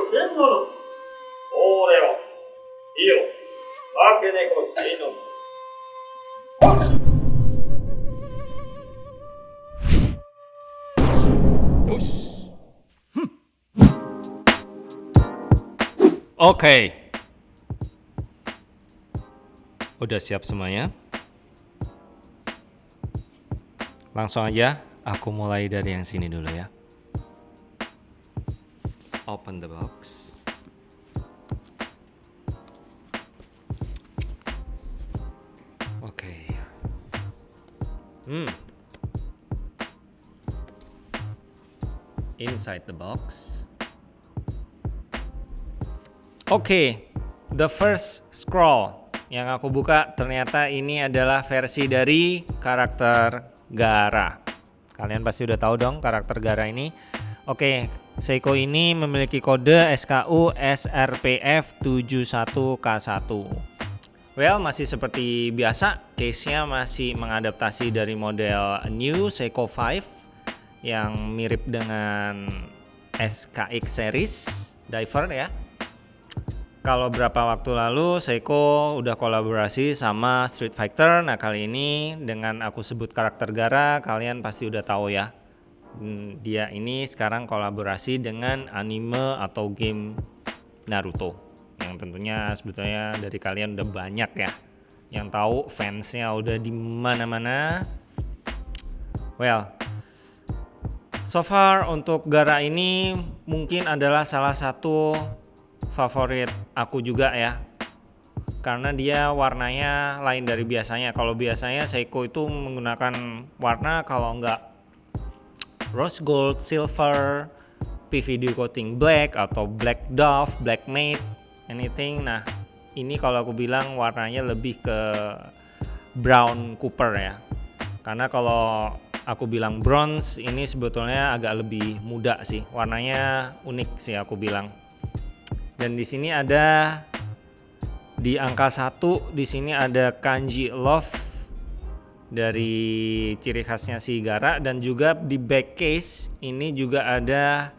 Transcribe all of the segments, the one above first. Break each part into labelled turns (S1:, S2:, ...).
S1: 千なの俺はイオ化け猫シノ
S2: よし Oke Udah siap semuanya? Langsung aja aku mulai dari yang sini dulu ya Open the box Oke Hmm Inside the box Oke, the first scroll yang aku buka ternyata ini adalah versi dari karakter Gara. Kalian pasti udah tahu dong karakter Gara ini. Oke, Seiko ini memiliki kode SKU SRPF 71K1. Well, masih seperti biasa, case-nya masih mengadaptasi dari model New Seiko 5 yang mirip dengan SKX series diver ya kalau berapa waktu lalu Seiko udah kolaborasi sama Street Fighter. Nah kali ini dengan aku sebut karakter Gara, kalian pasti udah tahu ya. Hmm, dia ini sekarang kolaborasi dengan anime atau game Naruto. Yang tentunya sebetulnya dari kalian udah banyak ya. Yang tahu fansnya udah di mana-mana. Well, so far untuk Gara ini mungkin adalah salah satu favorit aku juga ya karena dia warnanya lain dari biasanya kalau biasanya Seiko itu menggunakan warna kalau enggak rose gold, silver, PVD coating black atau black dove, black matte, anything. Nah ini kalau aku bilang warnanya lebih ke brown cooper ya. Karena kalau aku bilang bronze ini sebetulnya agak lebih muda sih. Warnanya unik sih aku bilang. Dan di sini ada di angka satu di sini ada kanji love dari ciri khasnya si Gara dan juga di back case ini juga ada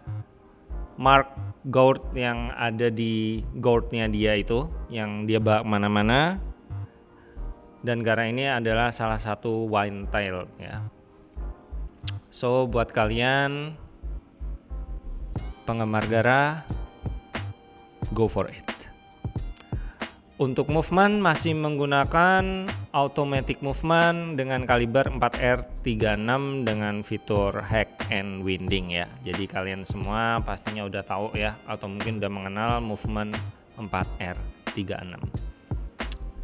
S2: mark gold yang ada di goldnya dia itu yang dia bawa ke mana-mana dan Gara ini adalah salah satu wine tail ya so buat kalian penggemar Gara go for it. Untuk movement masih menggunakan automatic movement dengan kaliber 4R36 dengan fitur hack and winding ya. Jadi kalian semua pastinya udah tahu ya atau mungkin udah mengenal movement 4R36.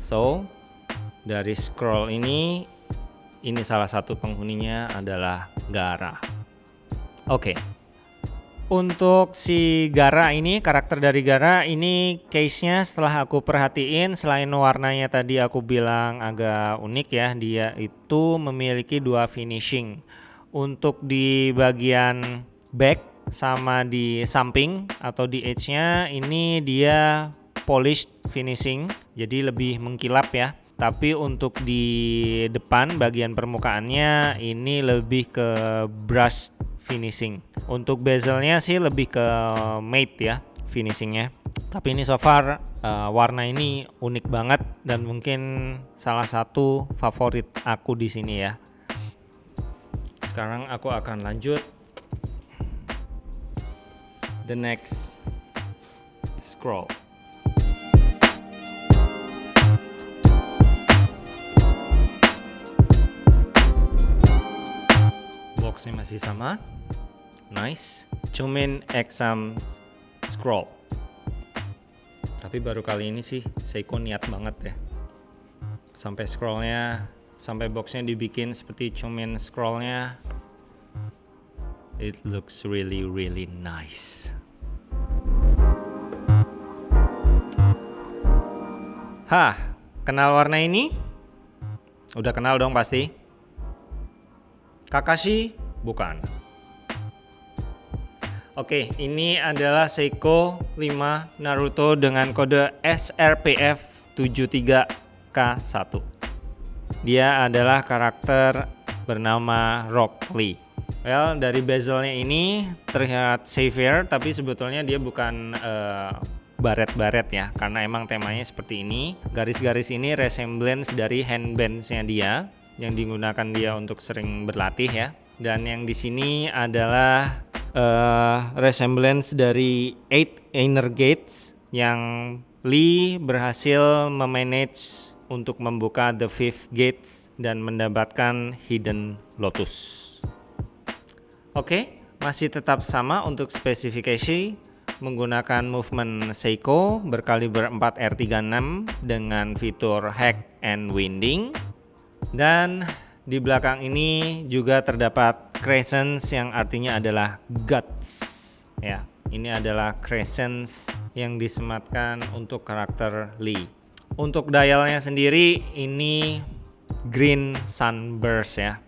S2: So, dari scroll ini ini salah satu penghuninya adalah Gara. Oke. Okay. Untuk si Gara ini, karakter dari Gara ini case-nya setelah aku perhatiin selain warnanya tadi aku bilang agak unik ya, dia itu memiliki dua finishing. Untuk di bagian back sama di samping atau di edge-nya ini dia polished finishing, jadi lebih mengkilap ya. Tapi untuk di depan bagian permukaannya ini lebih ke brush finishing. Untuk bezelnya sih lebih ke matte ya finishingnya. Tapi ini so far uh, warna ini unik banget dan mungkin salah satu favorit aku di sini ya. Sekarang aku akan lanjut the next scroll. Boxnya masih sama nice cumin exam scroll tapi baru kali ini sih Seiko niat banget ya sampai scrollnya sampai boxnya dibikin seperti cumin scrollnya it looks really really nice Hah, kenal warna ini? Udah kenal dong pasti? Kakashi? Bukan. Oke, ini adalah Seiko 5 Naruto dengan kode SRPF 73K1. Dia adalah karakter bernama Rock Lee. Well, dari bezelnya ini terlihat severe, tapi sebetulnya dia bukan uh, baret-baret ya, karena emang temanya seperti ini. Garis-garis ini resemblance dari handbandsnya dia, yang digunakan dia untuk sering berlatih ya. Dan yang di sini adalah uh, resemblance dari eight inner gates yang Lee berhasil memanage untuk membuka the fifth gates dan mendapatkan hidden lotus. Oke, masih tetap sama untuk spesifikasi menggunakan movement Seiko berkaliber 4 R36 dengan fitur hack and winding dan di belakang ini juga terdapat crescents yang artinya adalah guts. Ya ini adalah crescents yang disematkan untuk karakter Lee. Untuk dialnya sendiri ini green sunburst ya.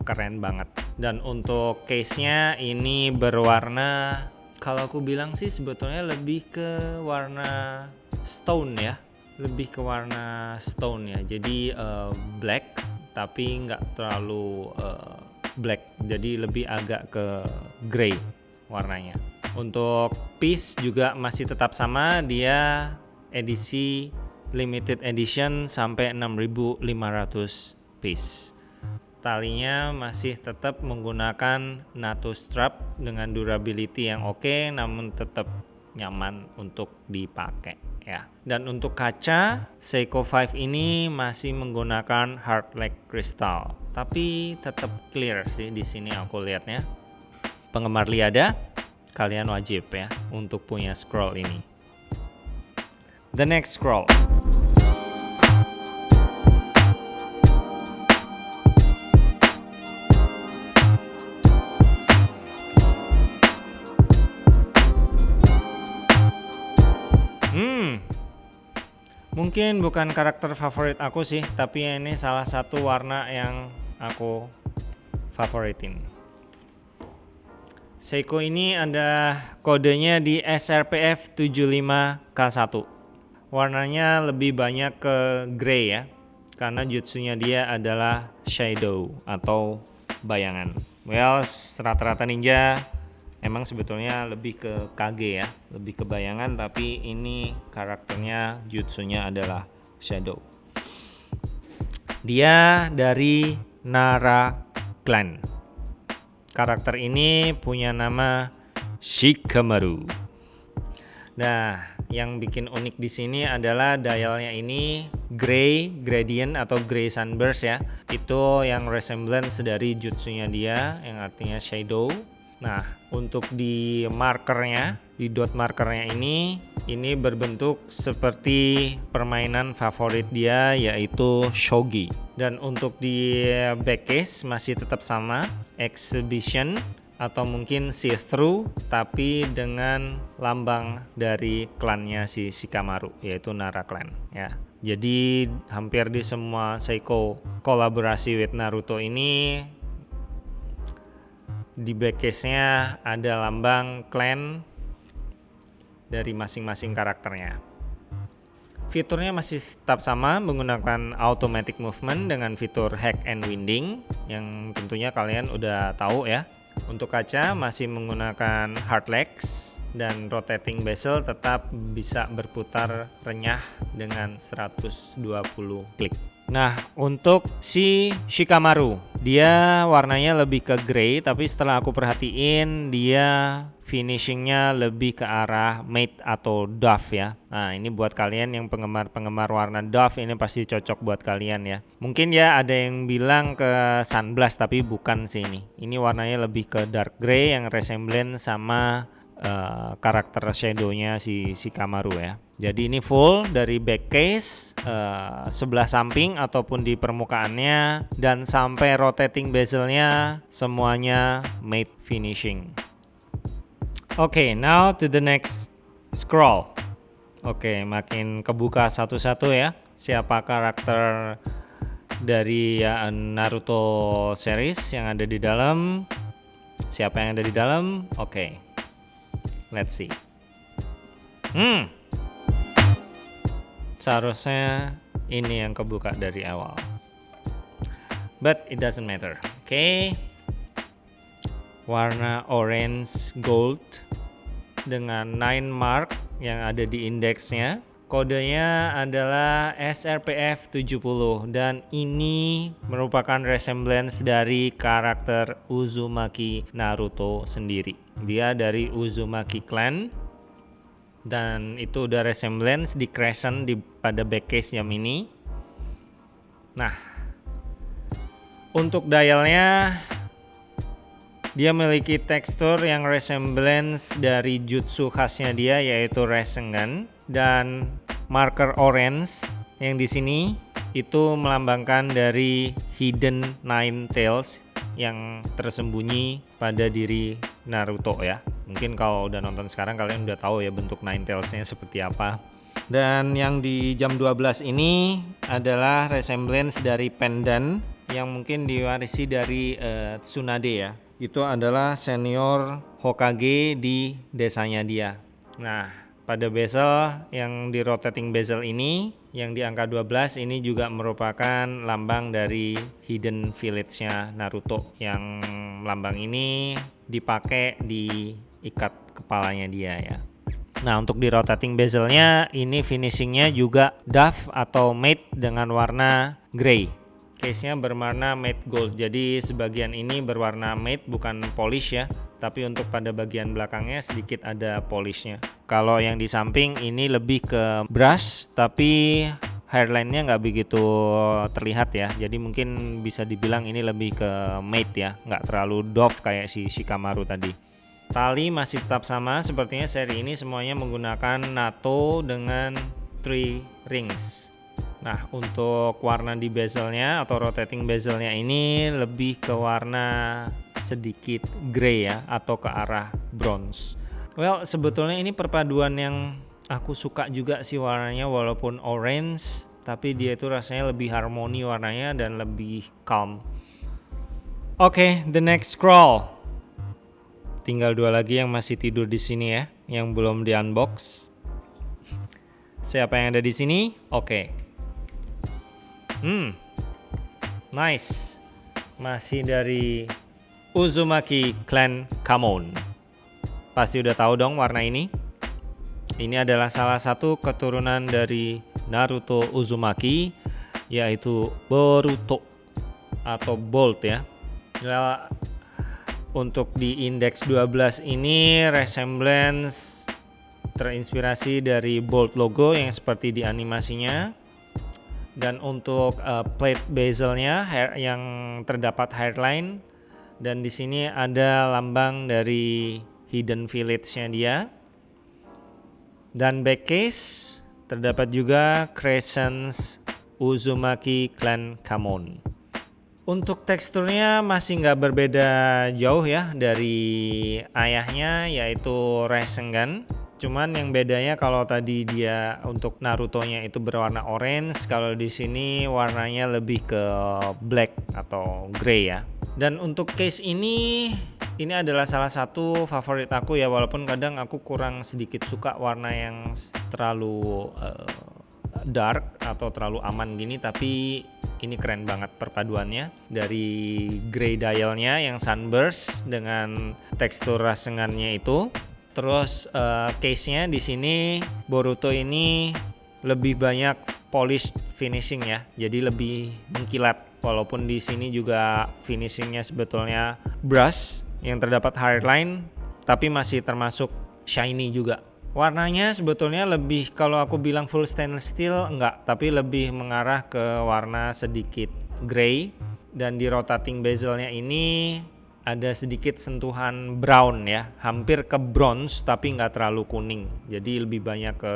S2: Keren banget. Dan untuk case nya ini berwarna kalau aku bilang sih sebetulnya lebih ke warna stone ya. Lebih ke warna stone ya. Jadi uh, black tapi nggak terlalu uh, black. Jadi lebih agak ke grey warnanya. Untuk piece juga masih tetap sama. Dia edisi limited edition sampai 6500 piece. Talinya masih tetap menggunakan NATO strap dengan durability yang oke okay, namun tetap nyaman untuk dipakai ya. Dan untuk kaca Seiko 5 ini masih menggunakan hard crystal, tapi tetap clear sih di sini aku lihatnya. Penggemar Liada, kalian wajib ya untuk punya scroll ini. The next scroll. Mungkin bukan karakter favorit aku sih, tapi ini salah satu warna yang aku favoritin. Seiko ini ada kodenya di SRPF 75K1. Warnanya lebih banyak ke grey ya, karena jutsunya dia adalah shadow atau bayangan. Well, rata-rata ninja emang sebetulnya lebih ke kage ya lebih ke bayangan tapi ini karakternya jutsunya adalah shadow. Dia dari Nara Clan. Karakter ini punya nama Shikamaru. Nah yang bikin unik di sini adalah dialnya ini gray gradient atau gray sunburst ya. Itu yang resemblance dari jutsunya dia yang artinya shadow Nah, untuk di markernya, di dot markernya ini, ini berbentuk seperti permainan favorit dia yaitu shogi. Dan untuk di back case masih tetap sama, exhibition atau mungkin see through tapi dengan lambang dari klannya si Shikamaru yaitu Nara clan ya. Jadi hampir di semua Seiko kolaborasi with Naruto ini di backcase-nya ada lambang clan dari masing-masing karakternya. Fiturnya masih tetap sama menggunakan automatic movement dengan fitur hack and winding yang tentunya kalian udah tahu ya. Untuk kaca masih menggunakan hard legs dan rotating bezel tetap bisa berputar renyah dengan 120 klik. Nah, untuk si Shikamaru, dia warnanya lebih ke grey, tapi setelah aku perhatiin dia finishingnya lebih ke arah matte atau dove ya. Nah, ini buat kalian yang penggemar-penggemar warna dove ini pasti cocok buat kalian ya. Mungkin ya ada yang bilang ke sunblast tapi bukan sih ini. Ini warnanya lebih ke dark grey yang resemblance sama uh, karakter shadownya si si Kamaru ya. Jadi ini full dari back case uh, sebelah samping ataupun di permukaannya dan sampai rotating bezelnya semuanya matte finishing. Oke, okay, now to the next scroll. Oke, okay, makin kebuka satu-satu ya. Siapa karakter dari ya, Naruto series yang ada di dalam? Siapa yang ada di dalam? Oke. Okay. Let's see. Hmm. Seharusnya ini yang kebuka dari awal. But it doesn't matter. Oke. Okay. warna orange gold dengan 9 mark yang ada di indeksnya. Kodenya adalah SRPF 70 dan ini merupakan resemblance dari karakter Uzumaki Naruto sendiri. Dia dari Uzumaki clan dan itu udah resemblance di crescent di pada backcase jam ini. Nah, untuk dialnya dia memiliki tekstur yang resemblance dari jutsu khasnya dia yaitu Rasengan dan marker orange yang di sini itu melambangkan dari hidden nine tails yang tersembunyi pada diri Naruto ya. Mungkin kalau udah nonton sekarang kalian udah tahu ya bentuk nine tailsnya seperti apa. Dan yang di jam 12 ini adalah resemblance dari pendant yang mungkin diwarisi dari uh, Tsunade ya itu adalah senior Hokage di desanya dia. Nah, pada bezel yang di rotating bezel ini yang di angka 12 ini juga merupakan lambang dari hidden village-nya Naruto yang lambang ini dipakai di ikat kepalanya dia ya. Nah untuk di rotating bezelnya ini finishingnya juga doff atau matte dengan warna grey case-nya berwarna matte gold. Jadi sebagian ini berwarna matte bukan polish ya, tapi untuk pada bagian belakangnya sedikit ada polishnya. Kalau yang di samping ini lebih ke brush, tapi hairline-nya nggak begitu terlihat ya. Jadi mungkin bisa dibilang ini lebih ke matte ya, nggak terlalu doff kayak si Shikamaru tadi. Tali masih tetap sama, sepertinya seri ini semuanya menggunakan NATO dengan three rings. Nah untuk warna di bezelnya atau rotating bezelnya ini lebih ke warna sedikit grey ya atau ke arah bronze. Well sebetulnya ini perpaduan yang aku suka juga sih warnanya walaupun orange tapi dia itu rasanya lebih harmoni warnanya dan lebih calm. Oke, okay, the next scroll. Tinggal dua lagi yang masih tidur di sini ya, yang belum di unbox. Siapa yang ada di sini? Oke. Okay. Hmm, nice. Masih dari Uzumaki Clan Kamon. Pasti udah tahu dong warna ini. Ini adalah salah satu keturunan dari Naruto Uzumaki, yaitu Boruto atau Bolt ya. Nah, untuk di indeks 12 ini resemblance terinspirasi dari Bolt logo yang seperti di animasinya dan untuk uh, plate bezelnya hair, yang terdapat hairline. Dan di sini ada lambang dari hidden village-nya dia. Dan back case terdapat juga crescents Uzumaki Clan Kamon. Untuk teksturnya masih nggak berbeda jauh ya dari ayahnya yaitu Rasengan Cuman yang bedanya kalau tadi dia untuk Naruto-nya itu berwarna orange, kalau di sini warnanya lebih ke black atau grey ya. Dan untuk case ini ini adalah salah satu favorit aku ya walaupun kadang aku kurang sedikit suka warna yang terlalu uh, dark atau terlalu aman gini tapi ini keren banget perpaduannya dari grey dialnya yang sunburst dengan tekstur rasengannya itu Terus uh, case-nya di sini Boruto ini lebih banyak polish finishing ya. Jadi lebih mengkilat. Walaupun di sini juga finishingnya sebetulnya brush yang terdapat hairline tapi masih termasuk shiny juga. Warnanya sebetulnya lebih kalau aku bilang full stainless steel enggak, tapi lebih mengarah ke warna sedikit grey dan di rotating bezelnya ini ada sedikit sentuhan brown ya, hampir ke bronze tapi nggak terlalu kuning. Jadi lebih banyak ke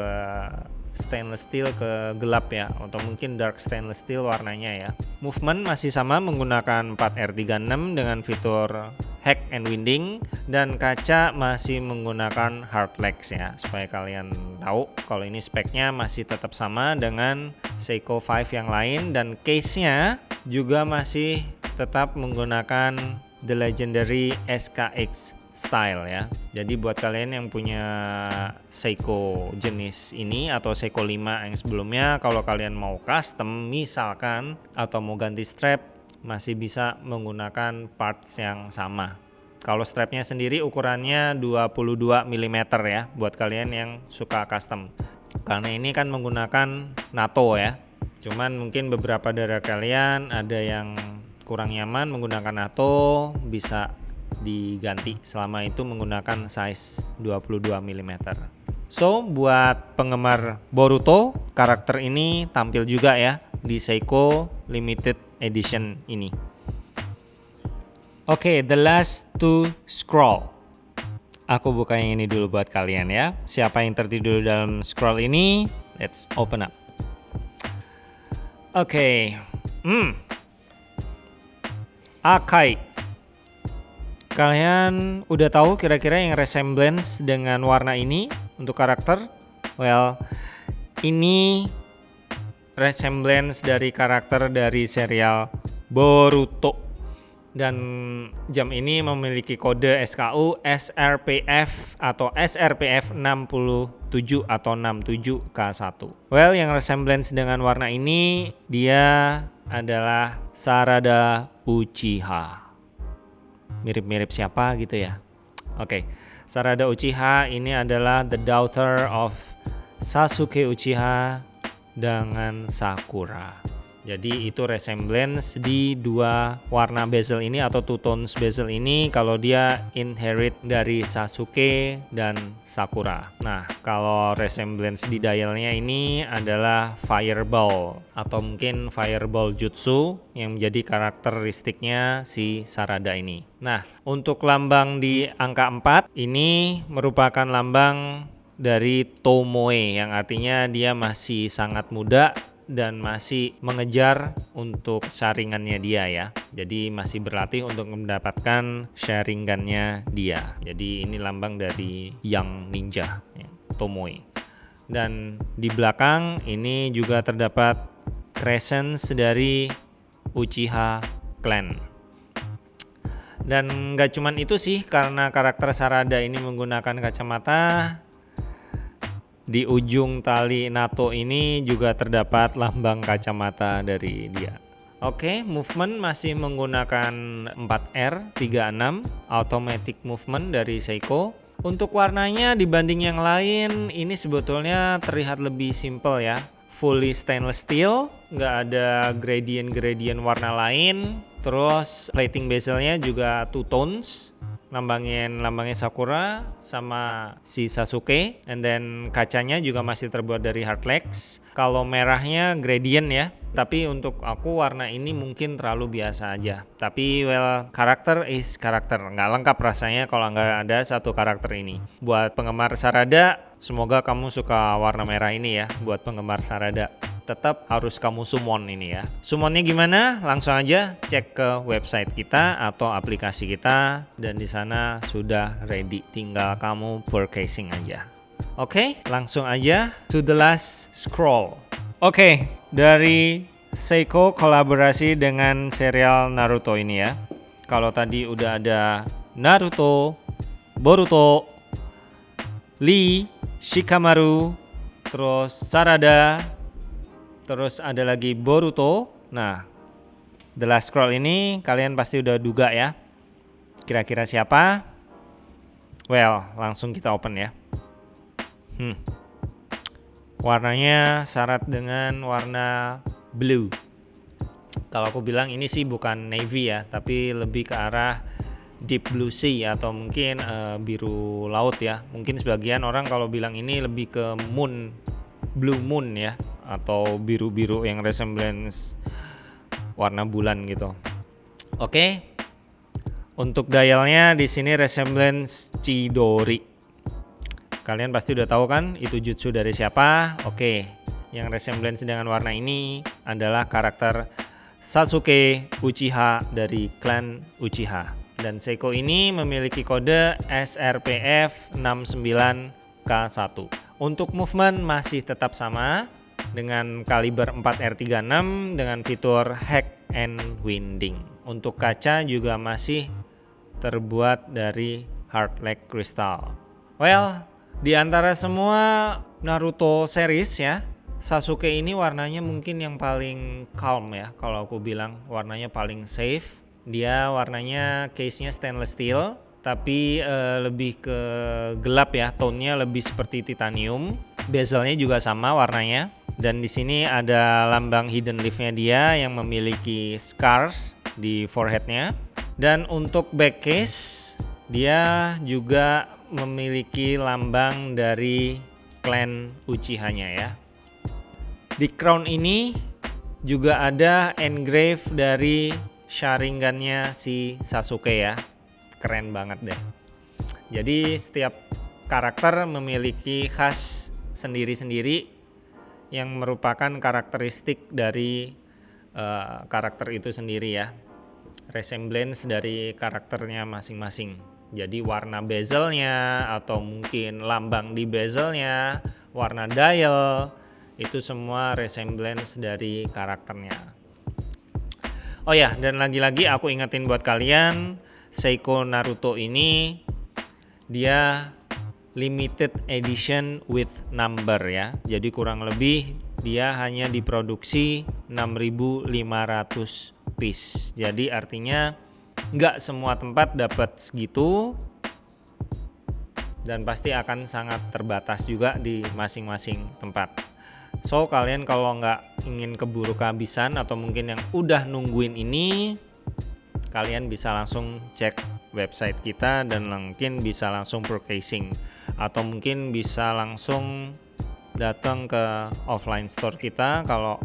S2: stainless steel ke gelap ya atau mungkin dark stainless steel warnanya ya. Movement masih sama menggunakan 4R36 dengan fitur hack and winding dan kaca masih menggunakan hard legs ya supaya kalian tahu kalau ini speknya masih tetap sama dengan Seiko 5 yang lain dan case-nya juga masih tetap menggunakan the legendary SKX style ya. Jadi buat kalian yang punya Seiko jenis ini atau Seiko 5 yang sebelumnya kalau kalian mau custom misalkan atau mau ganti strap masih bisa menggunakan parts yang sama. Kalau strapnya sendiri ukurannya 22 mm ya buat kalian yang suka custom. Karena ini kan menggunakan NATO ya. Cuman mungkin beberapa dari kalian ada yang kurang nyaman menggunakan NATO bisa diganti selama itu menggunakan size 22 mm. So, buat penggemar Boruto, karakter ini tampil juga ya di Seiko Limited Edition ini. Oke, okay, the last to scroll. Aku buka yang ini dulu buat kalian ya. Siapa yang tertidur dalam scroll ini? Let's open up. Oke. Okay. Hmm. Akai. Kalian udah tahu kira-kira yang resemblance dengan warna ini untuk karakter? Well, ini resemblance dari karakter dari serial Boruto dan jam ini memiliki kode SKU SRPF atau SRPF 67 atau 67K1. Well, yang resemblance dengan warna ini dia adalah Sarada Uchiha. Mirip-mirip siapa gitu ya. Oke, okay. Sarada Uchiha ini adalah the daughter of Sasuke Uchiha dengan Sakura. Jadi itu resemblance di dua warna bezel ini atau two tones bezel ini kalau dia inherit dari Sasuke dan Sakura. Nah, kalau resemblance di dialnya ini adalah Fireball atau mungkin Fireball Jutsu yang menjadi karakteristiknya si Sarada ini. Nah, untuk lambang di angka 4 ini merupakan lambang dari Tomoe yang artinya dia masih sangat muda dan masih mengejar untuk sharingannya dia ya. Jadi masih berlatih untuk mendapatkan sharingannya dia. Jadi ini lambang dari Yang Ninja, ya, Tomoe. Dan di belakang ini juga terdapat crescent dari Uchiha Clan. Dan nggak cuman itu sih karena karakter Sarada ini menggunakan kacamata di ujung tali NATO ini juga terdapat lambang kacamata dari dia. Oke, okay, movement masih menggunakan 4R36 automatic movement dari Seiko. Untuk warnanya dibanding yang lain ini sebetulnya terlihat lebih simple ya. Fully stainless steel, nggak ada gradient-gradient warna lain. Terus plating bezelnya juga two tones lambangin lambangnya Sakura sama si Sasuke. And then kacanya juga masih terbuat dari hardlex kalau merahnya gradient ya tapi untuk aku warna ini mungkin terlalu biasa aja tapi well karakter is karakter nggak lengkap rasanya kalau nggak ada satu karakter ini buat penggemar Sarada semoga kamu suka warna merah ini ya buat penggemar Sarada tetap harus kamu summon ini ya. Summonnya gimana? Langsung aja cek ke website kita atau aplikasi kita dan di sana sudah ready. Tinggal kamu purchasing aja. Oke, okay, langsung aja to the last scroll. Oke, okay, dari Seiko kolaborasi dengan serial Naruto ini ya. Kalau tadi udah ada Naruto, Boruto, Lee, Shikamaru, terus Sarada, Terus ada lagi Boruto. Nah, The Last Scroll ini kalian pasti udah duga ya. Kira-kira siapa? Well, langsung kita open ya. Hmm. Warnanya syarat dengan warna blue. Kalau aku bilang ini sih bukan navy ya, tapi lebih ke arah deep blue sea atau mungkin uh, biru laut ya. Mungkin sebagian orang kalau bilang ini lebih ke moon blue moon ya atau biru-biru yang resemblance warna bulan gitu. Oke. Okay. Untuk dialnya di sini resemblance Chidori. Kalian pasti udah tahu kan itu jutsu dari siapa? Oke. Yang resemblance dengan warna ini adalah karakter Sasuke Uchiha dari klan Uchiha. Dan Seiko ini memiliki kode SRPF 69K1. Untuk movement masih tetap sama, dengan kaliber 4R36 dengan fitur hack and winding. Untuk kaca juga masih terbuat dari hard leg crystal. Well, di antara semua Naruto series ya, Sasuke ini warnanya mungkin yang paling calm ya kalau aku bilang warnanya paling safe. Dia warnanya case-nya stainless steel tapi uh, lebih ke gelap ya, tone-nya lebih seperti titanium. Bezelnya juga sama warnanya. Dan di sini ada lambang hidden leaf-nya dia yang memiliki scars di foreheadnya. Dan untuk back case, dia juga memiliki lambang dari clan Uchiha-nya ya. Di crown ini juga ada engrave dari Sharingan-nya si Sasuke ya. Keren banget deh. Jadi setiap karakter memiliki khas sendiri-sendiri yang merupakan karakteristik dari uh, karakter itu sendiri ya. Resemblance dari karakternya masing-masing. Jadi warna bezelnya atau mungkin lambang di bezelnya, warna dial, itu semua resemblance dari karakternya. Oh ya, dan lagi-lagi aku ingetin buat kalian, Seiko Naruto ini dia limited edition with number ya. Jadi kurang lebih dia hanya diproduksi 6500 piece. Jadi artinya nggak semua tempat dapat segitu dan pasti akan sangat terbatas juga di masing-masing tempat. So kalian kalau nggak ingin keburu kehabisan atau mungkin yang udah nungguin ini, kalian bisa langsung cek website kita dan mungkin bisa langsung purchasing atau mungkin bisa langsung datang ke offline store kita kalau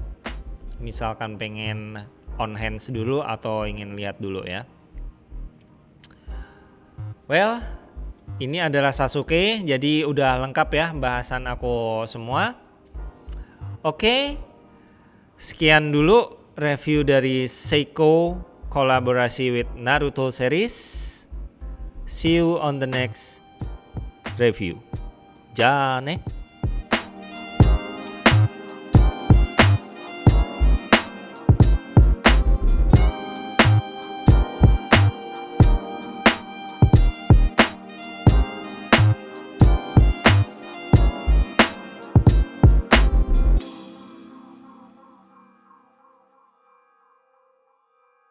S2: misalkan pengen on hands dulu atau ingin lihat dulu ya. Well, ini adalah Sasuke, jadi udah lengkap ya bahasan aku semua. Oke, sekian dulu review dari Seiko kolaborasi with Naruto series. See you on the next review. Ja